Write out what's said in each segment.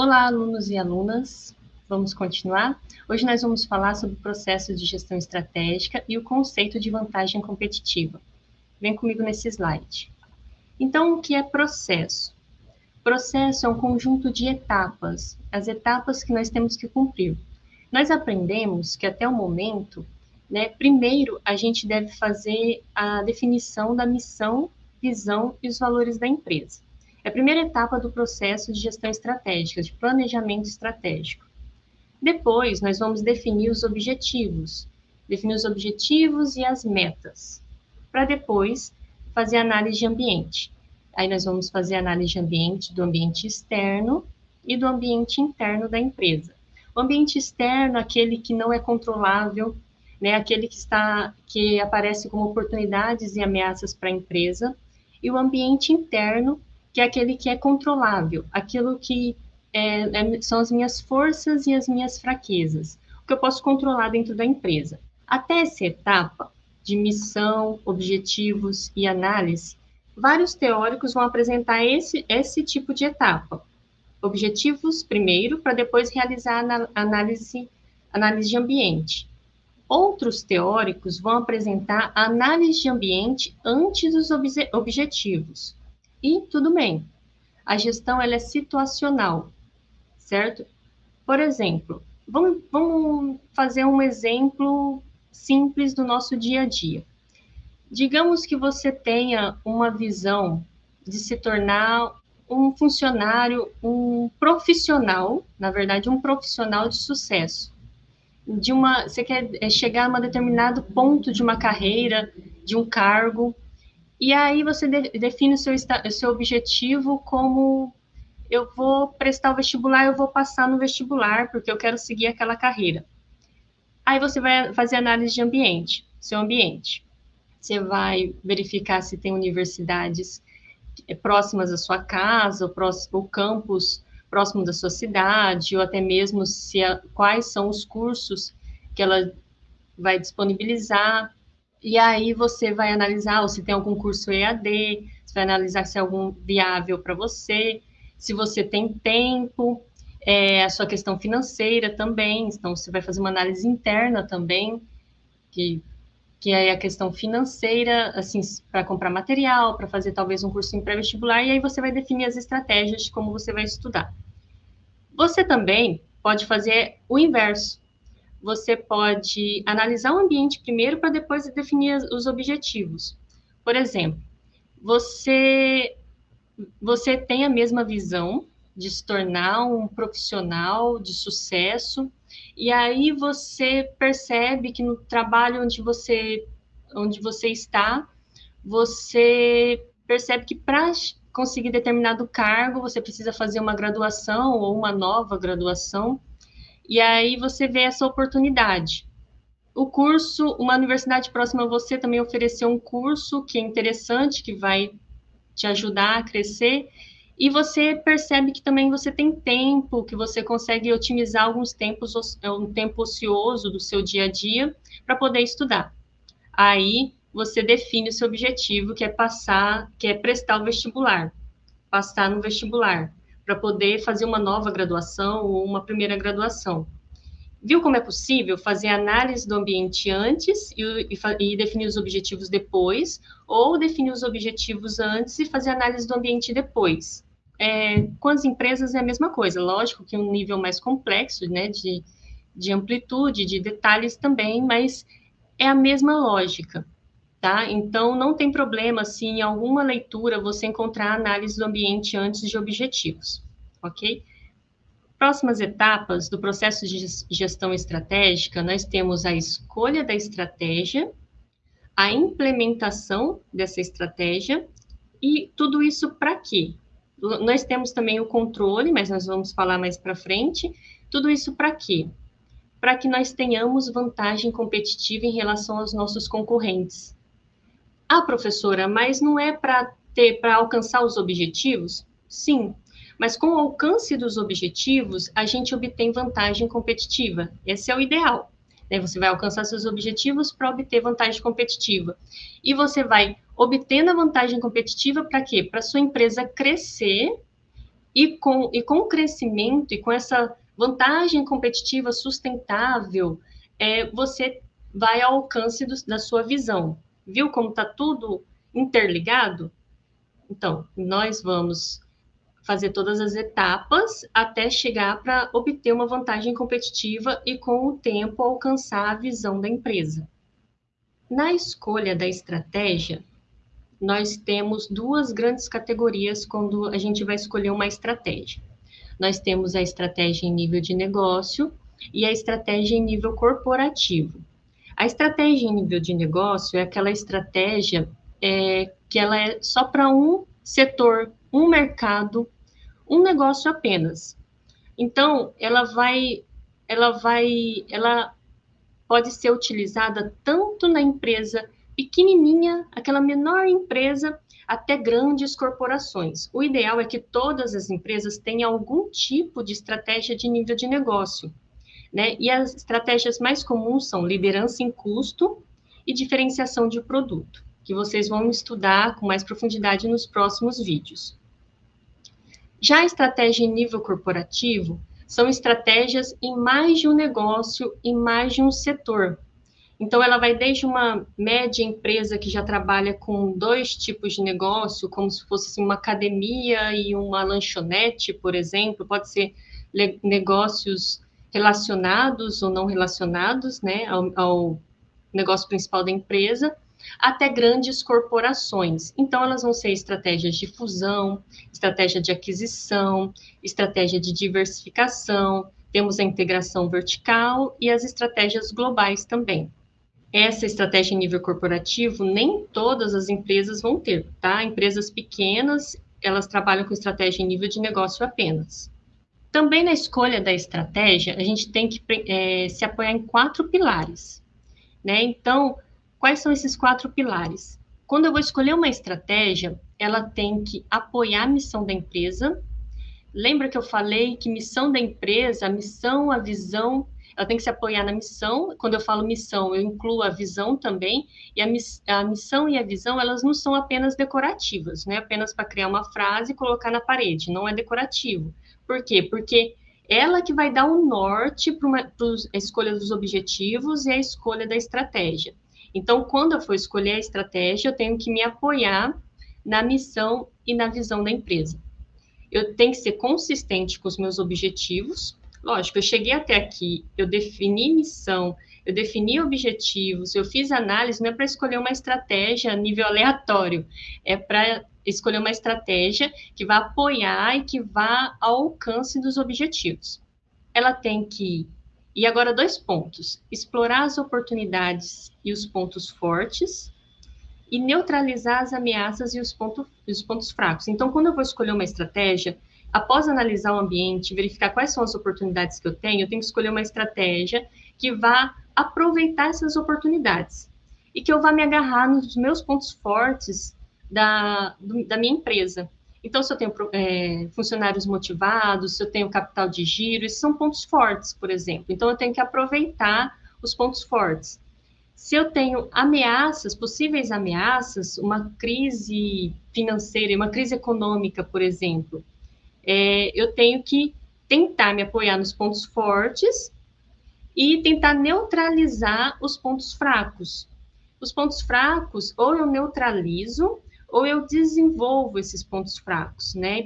Olá, alunos e alunas. Vamos continuar? Hoje nós vamos falar sobre o processo de gestão estratégica e o conceito de vantagem competitiva. Vem comigo nesse slide. Então, o que é processo? Processo é um conjunto de etapas, as etapas que nós temos que cumprir. Nós aprendemos que até o momento, né, primeiro a gente deve fazer a definição da missão, visão e os valores da empresa. É a primeira etapa do processo de gestão estratégica, de planejamento estratégico. Depois, nós vamos definir os objetivos, definir os objetivos e as metas, para depois fazer análise de ambiente. Aí nós vamos fazer análise de ambiente do ambiente externo e do ambiente interno da empresa. O ambiente externo, aquele que não é controlável, né, aquele que está que aparece como oportunidades e ameaças para a empresa, e o ambiente interno, que é aquele que é controlável, aquilo que é, é, são as minhas forças e as minhas fraquezas, o que eu posso controlar dentro da empresa. Até essa etapa de missão, objetivos e análise, vários teóricos vão apresentar esse, esse tipo de etapa. Objetivos primeiro, para depois realizar a análise, análise de ambiente. Outros teóricos vão apresentar a análise de ambiente antes dos obje objetivos. E tudo bem. A gestão ela é situacional, certo? Por exemplo, vamos, vamos fazer um exemplo simples do nosso dia a dia. Digamos que você tenha uma visão de se tornar um funcionário, um profissional, na verdade, um profissional de sucesso. De uma, você quer é, chegar a um determinado ponto de uma carreira, de um cargo, e aí você de, define o seu, o seu objetivo como eu vou prestar o vestibular, eu vou passar no vestibular, porque eu quero seguir aquela carreira. Aí você vai fazer análise de ambiente, seu ambiente. Você vai verificar se tem universidades eh, próximas à sua casa, o, próximo, campus próximo da sua cidade, ou até mesmo se quais são os cursos que ela vai disponibilizar. E aí você vai analisar se tem algum curso EAD, você vai analisar se é algum viável para você, se você tem tempo, é, a sua questão financeira também, então você vai fazer uma análise interna também, que, que é a questão financeira, assim, para comprar material, para fazer talvez um curso em pré-vestibular, e aí você vai definir as estratégias de como você vai estudar. Você também pode fazer o inverso, você pode analisar o ambiente primeiro para depois definir os objetivos. Por exemplo, você você tem a mesma visão de se tornar um profissional de sucesso e aí você percebe que no trabalho onde você onde você está, você percebe que para conseguir determinado cargo, você precisa fazer uma graduação ou uma nova graduação e aí você vê essa oportunidade. O curso, uma universidade próxima a você também ofereceu um curso que é interessante, que vai te ajudar a crescer, e você percebe que também você tem tempo, que você consegue otimizar alguns tempos, é um tempo ocioso do seu dia a dia para poder estudar. Aí você define o seu objetivo, que é passar, que é prestar o vestibular, passar no vestibular para poder fazer uma nova graduação ou uma primeira graduação. Viu como é possível fazer análise do ambiente antes e, e, e, definir os objetivos depois, ou definir os objetivos antes e fazer análise do ambiente depois? É, com as empresas é a mesma coisa, lógico que um nível mais complexo, né, de, de amplitude, de detalhes também, mas é a mesma lógica tá? Então, não tem problema se em alguma leitura você encontrar análise do ambiente antes de objetivos, ok? Próximas etapas do processo de gestão estratégica, nós temos a escolha da estratégia, a implementação dessa estratégia e tudo isso para quê? Nós temos também o controle, mas nós vamos falar mais para frente. Tudo isso para quê? Para que nós tenhamos vantagem competitiva em relação aos nossos concorrentes. Ah, professora, mas não é para ter para alcançar os objetivos? Sim, mas com o alcance dos objetivos, a gente obtém vantagem competitiva. Esse é o ideal. Né? Você vai alcançar seus objetivos para obter vantagem competitiva. E você vai obtendo a vantagem competitiva para quê? Para sua empresa crescer e com, e com o crescimento e com essa vantagem competitiva sustentável, é, você vai ao alcance do, da sua visão. Viu como está tudo interligado? Então, nós vamos fazer todas as etapas até chegar para obter uma vantagem competitiva e, com o tempo, alcançar a visão da empresa. Na escolha da estratégia, nós temos duas grandes categorias quando a gente vai escolher uma estratégia. Nós temos a estratégia em nível de negócio e a estratégia em nível corporativo. A estratégia em nível de negócio é aquela estratégia é, que ela é só para um setor, um mercado, um negócio apenas. Então, ela vai, ela vai, ela pode ser utilizada tanto na empresa pequenininha, aquela menor empresa, até grandes corporações. O ideal é que todas as empresas tenham algum tipo de estratégia de nível de negócio. Né? E as estratégias mais comuns são liderança em custo e diferenciação de produto, que vocês vão estudar com mais profundidade nos próximos vídeos. Já a estratégia em nível corporativo são estratégias em mais de um negócio, em mais de um setor, então, ela vai desde uma média empresa que já trabalha com dois tipos de negócio, como se fosse assim, uma academia e uma lanchonete, por exemplo, pode ser negócios relacionados ou não relacionados né, ao, ao negócio principal da empresa, até grandes corporações. Então, elas vão ser estratégias de fusão, estratégia de aquisição, estratégia de diversificação, temos a integração vertical e as estratégias globais também essa estratégia em nível corporativo nem todas as empresas vão ter, tá? Empresas pequenas, elas trabalham com estratégia em nível de negócio apenas. Também na escolha da estratégia, a gente tem que é, se apoiar em quatro pilares, né? Então, quais são esses quatro pilares? Quando eu vou escolher uma estratégia, ela tem que apoiar a missão da empresa. Lembra que eu falei que missão da empresa, a missão, a visão ela tem que se apoiar na missão. Quando eu falo missão, eu incluo a visão também. E a, miss, a missão e a visão, elas não são apenas decorativas, não é apenas para criar uma frase e colocar na parede, não é decorativo. Por quê? Porque ela que vai dar o um norte para a escolha dos objetivos e a escolha da estratégia. Então, quando eu for escolher a estratégia, eu tenho que me apoiar na missão e na visão da empresa. Eu tenho que ser consistente com os meus objetivos, Lógico, eu cheguei até aqui, eu defini missão, eu defini objetivos, eu fiz análise, não é para escolher uma estratégia a nível aleatório, é para escolher uma estratégia que vá apoiar e que vá ao alcance dos objetivos. Ela tem que. E agora, dois pontos: explorar as oportunidades e os pontos fortes, e neutralizar as ameaças e os, ponto, e os pontos fracos. Então, quando eu vou escolher uma estratégia, após analisar o ambiente, verificar quais são as oportunidades que eu tenho, eu tenho que escolher uma estratégia que vá aproveitar essas oportunidades e que eu vá me agarrar nos meus pontos fortes da, do, da minha empresa. Então, se eu tenho é, funcionários motivados, se eu tenho capital de giro, esses são pontos fortes, por exemplo. Então, eu tenho que aproveitar os pontos fortes. Se eu tenho ameaças, possíveis ameaças, uma crise financeira, uma crise econômica, por exemplo, é, eu tenho que tentar me apoiar nos pontos fortes e tentar neutralizar os pontos fracos. Os pontos fracos, ou eu neutralizo, ou eu desenvolvo esses pontos fracos, né,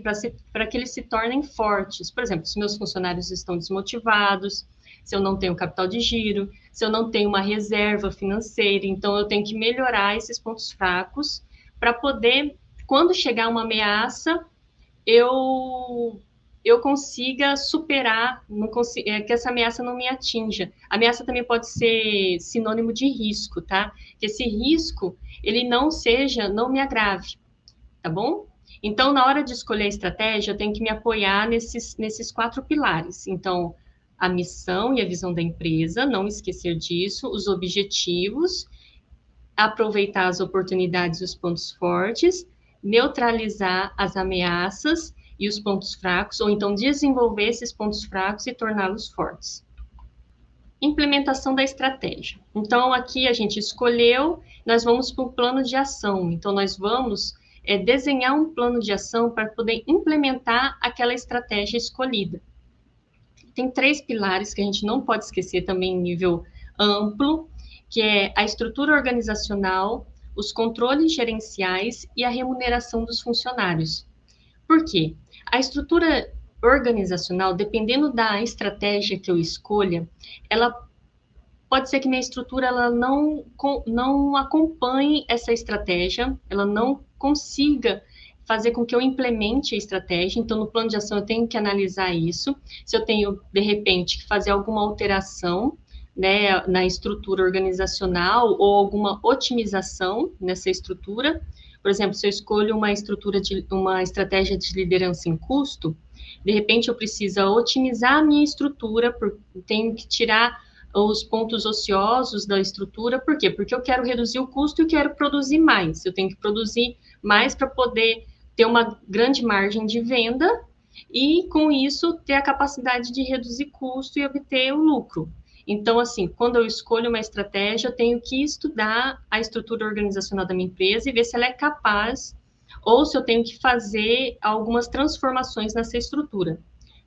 para que eles se tornem fortes. Por exemplo, se meus funcionários estão desmotivados, se eu não tenho capital de giro, se eu não tenho uma reserva financeira, então eu tenho que melhorar esses pontos fracos para poder, quando chegar uma ameaça, eu eu consiga superar, é, que essa ameaça não me atinja. A ameaça também pode ser sinônimo de risco, tá? Que esse risco, ele não seja, não me agrave, tá bom? Então, na hora de escolher a estratégia, eu tenho que me apoiar nesses, nesses quatro pilares. Então, a missão e a visão da empresa, não esquecer disso, os objetivos, aproveitar as oportunidades e os pontos fortes, neutralizar as ameaças e os pontos fracos, ou então desenvolver esses pontos fracos e torná-los fortes. Implementação da estratégia. Então, aqui a gente escolheu, nós vamos para o plano de ação. Então, nós vamos é desenhar um plano de ação para poder implementar aquela estratégia escolhida. Tem três pilares que a gente não pode esquecer também em nível amplo, que é a estrutura organizacional, os controles gerenciais e a remuneração dos funcionários. Por quê? A estrutura organizacional, dependendo da estratégia que eu escolha, ela pode ser que minha estrutura ela não, não acompanhe essa estratégia, ela não consiga fazer com que eu implemente a estratégia. Então, no plano de ação, eu tenho que analisar isso. Se eu tenho, de repente, que fazer alguma alteração né, na estrutura organizacional ou alguma otimização nessa estrutura. Por exemplo, se eu escolho uma estrutura de uma estratégia de liderança em custo, de repente eu preciso otimizar a minha estrutura, tenho que tirar os pontos ociosos da estrutura, por quê? Porque eu quero reduzir o custo e quero produzir mais. Eu tenho que produzir mais para poder ter uma grande margem de venda e, com isso, ter a capacidade de reduzir custo e obter o lucro. Então, assim, quando eu escolho uma estratégia, eu tenho que estudar a estrutura organizacional da minha empresa e ver se ela é capaz ou se eu tenho que fazer algumas transformações nessa estrutura.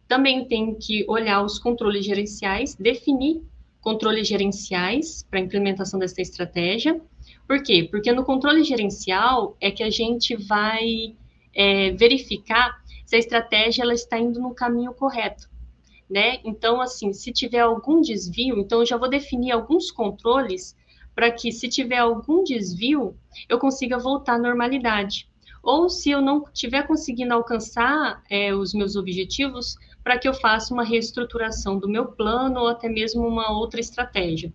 Também tenho que olhar os controles gerenciais, definir controles gerenciais para a implementação dessa estratégia. Por quê? Porque no controle gerencial é que a gente vai é, verificar se a estratégia ela está indo no caminho correto. Né? Então, assim, se tiver algum desvio, então eu já vou definir alguns controles para que, se tiver algum desvio, eu consiga voltar à normalidade. Ou se eu não estiver conseguindo alcançar é, os meus objetivos, para que eu faça uma reestruturação do meu plano ou até mesmo uma outra estratégia.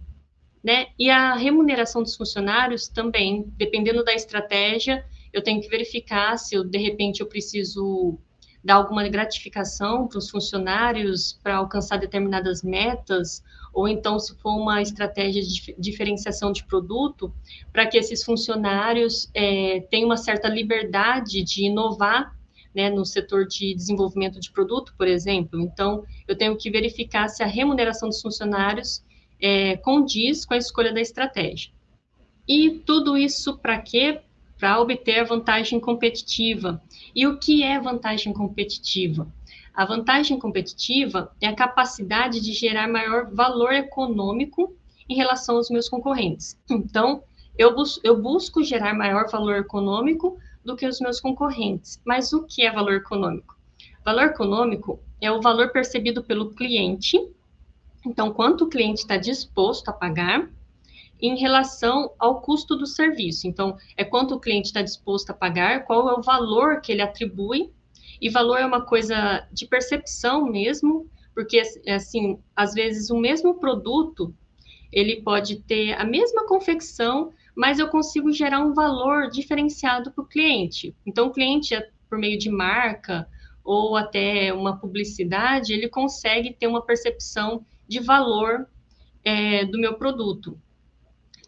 Né? E a remuneração dos funcionários também, dependendo da estratégia, eu tenho que verificar se eu, de repente eu preciso dar alguma gratificação para os funcionários para alcançar determinadas metas, ou então se for uma estratégia de diferenciação de produto, para que esses funcionários é, tenham uma certa liberdade de inovar né, no setor de desenvolvimento de produto, por exemplo. Então, eu tenho que verificar se a remuneração dos funcionários é, condiz com a escolha da estratégia. E tudo isso para quê? Para obter vantagem competitiva. E o que é vantagem competitiva? A vantagem competitiva é a capacidade de gerar maior valor econômico em relação aos meus concorrentes. Então, eu, bus eu busco gerar maior valor econômico do que os meus concorrentes. Mas o que é valor econômico? Valor econômico é o valor percebido pelo cliente, então, quanto o cliente está disposto a pagar em relação ao custo do serviço. Então, é quanto o cliente está disposto a pagar, qual é o valor que ele atribui, e valor é uma coisa de percepção mesmo, porque, assim, às vezes o mesmo produto, ele pode ter a mesma confecção, mas eu consigo gerar um valor diferenciado para o cliente. Então, o cliente, por meio de marca ou até uma publicidade, ele consegue ter uma percepção de valor é, do meu produto.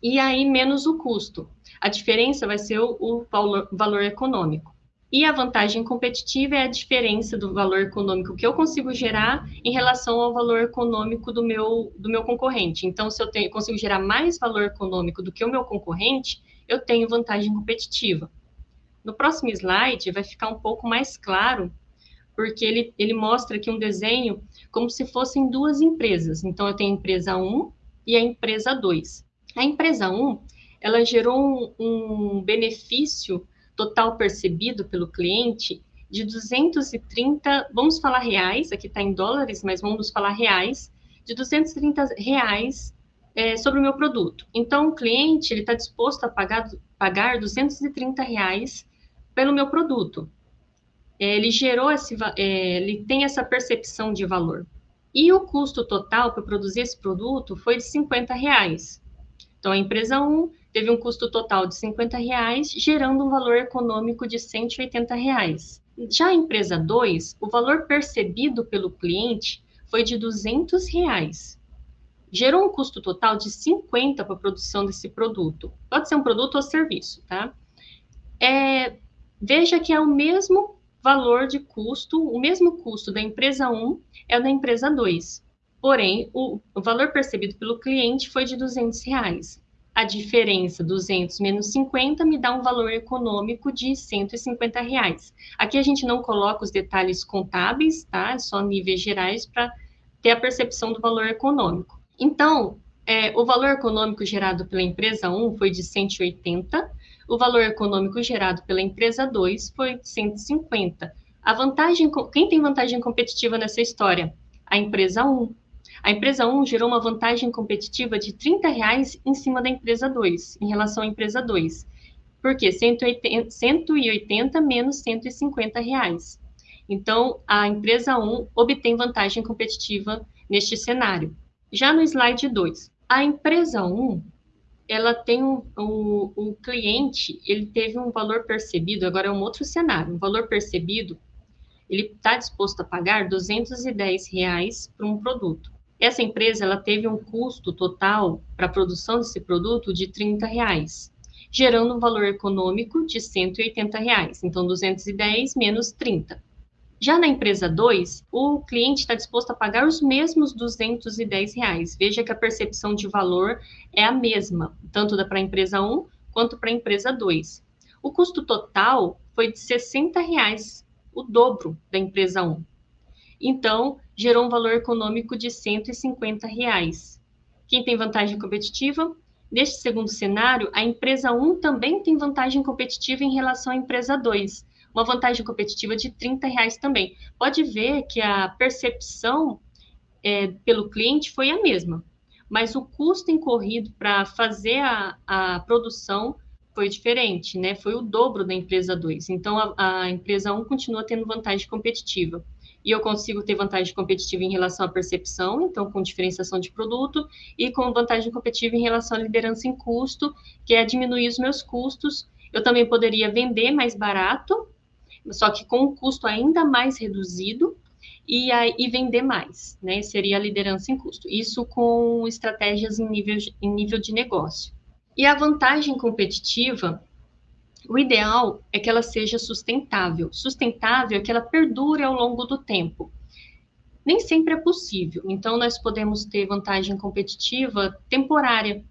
E aí, menos o custo. A diferença vai ser o, o valor, econômico. E a vantagem competitiva é a diferença do valor econômico que eu consigo gerar em relação ao valor econômico do meu, do meu concorrente. Então, se eu tenho, consigo gerar mais valor econômico do que o meu concorrente, eu tenho vantagem competitiva. No próximo slide vai ficar um pouco mais claro, porque ele, ele mostra aqui um desenho como se fossem duas empresas. Então, eu tenho a empresa 1 e a empresa 2. A empresa 1, ela gerou um, um benefício total percebido pelo cliente de 230, vamos falar reais, aqui está em dólares, mas vamos falar reais, de 230 reais é, sobre o meu produto. Então, o cliente está disposto a pagar, pagar 230 reais pelo meu produto. É, ele gerou esse, é, ele tem essa percepção de valor. E o custo total para produzir esse produto foi de 50 reais. Então, a empresa 1 teve um custo total de 50 reais, gerando um valor econômico de 180 reais. Já a empresa 2, o valor percebido pelo cliente foi de 200 reais. Gerou um custo total de 50 para a produção desse produto. Pode ser um produto ou serviço, tá? É, veja que é o mesmo valor de custo, o mesmo custo da empresa 1 é o da empresa 2. Porém, o, valor percebido pelo cliente foi de 200 reais. a diferença 200 menos 50 me dá um valor econômico de 150 reais. Aqui a gente não coloca os detalhes contábeis, tá? É só níveis gerais para ter a percepção do valor econômico. Então, é, o valor econômico gerado pela empresa 1 foi de 180, o valor econômico gerado pela empresa 2 foi de 150. A vantagem, quem tem vantagem competitiva nessa história? A empresa 1. A empresa 1 gerou uma vantagem competitiva de 30 reais em cima da empresa 2, em relação à empresa 2. Por quê? 180, 180 menos 150 reais. Então, a empresa 1 obtém vantagem competitiva neste cenário. Já no slide 2, a empresa 1, ela tem um, um, um cliente, ele teve um valor percebido, agora é um outro cenário, um valor percebido, ele está disposto a pagar 210 reais por um produto. Essa empresa ela teve um custo total para a produção desse produto de 30 reais, gerando um valor econômico de 180 reais. Então, 210 menos 30. Já na empresa 2, o cliente está disposto a pagar os mesmos 210 reais. Veja que a percepção de valor é a mesma, tanto para a empresa 1 quanto para a empresa 2. O custo total foi de 60 reais, o dobro da empresa 1. Então, gerou um valor econômico de 150 reais. Quem tem vantagem competitiva? Neste segundo cenário, a empresa 1 também tem vantagem competitiva em relação à empresa 2, uma vantagem competitiva de 30 reais também. Pode ver que a percepção é, pelo cliente foi a mesma, mas o custo incorrido para fazer a, a produção foi diferente, né? Foi o dobro da empresa 2. Então, a, a empresa 1 continua tendo vantagem competitiva e eu consigo ter vantagem competitiva em relação à percepção, então com diferenciação de produto, e com vantagem competitiva em relação à liderança em custo, que é diminuir os meus custos. Eu também poderia vender mais barato, só que com um custo ainda mais reduzido, e, e vender mais, né? Seria a liderança em custo. Isso com estratégias em nível, em nível de negócio. E a vantagem competitiva o ideal é que ela seja sustentável. Sustentável é que ela perdure ao longo do tempo. Nem sempre é possível, então nós podemos ter vantagem competitiva temporária,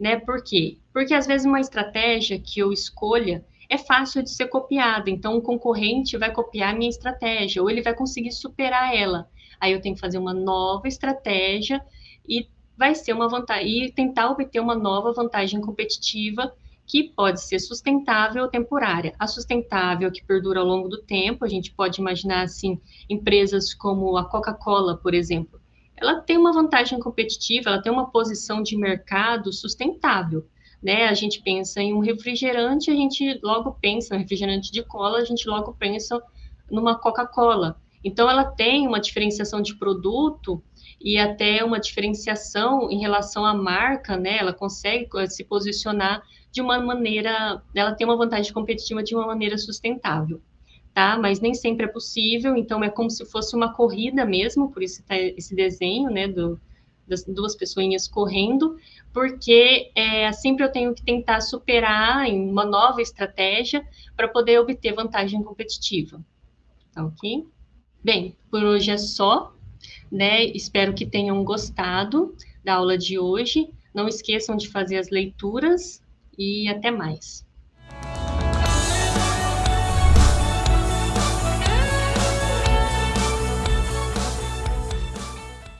né? Por quê? Porque às vezes uma estratégia que eu escolha é fácil de ser copiada, então um concorrente vai copiar a minha estratégia ou ele vai conseguir superar ela. Aí eu tenho que fazer uma nova estratégia e vai ser uma vantagem e tentar obter uma nova vantagem competitiva que pode ser sustentável ou temporária. A sustentável, que perdura ao longo do tempo, a gente pode imaginar, assim, empresas como a Coca-Cola, por exemplo. Ela tem uma vantagem competitiva, ela tem uma posição de mercado sustentável. Né? A gente pensa em um refrigerante, a gente logo pensa, um refrigerante de cola, a gente logo pensa numa Coca-Cola. Então, ela tem uma diferenciação de produto e até uma diferenciação em relação à marca, né? Ela consegue se posicionar de uma maneira, ela tem uma vantagem competitiva de uma maneira sustentável, tá? Mas nem sempre é possível, então é como se fosse uma corrida mesmo, por isso tá esse desenho, né, do, das duas pessoinhas correndo, porque é, sempre eu tenho que tentar superar em uma nova estratégia para poder obter vantagem competitiva, tá ok? Bem, por hoje é só, né? Espero que tenham gostado da aula de hoje. Não esqueçam de fazer as leituras e até mais.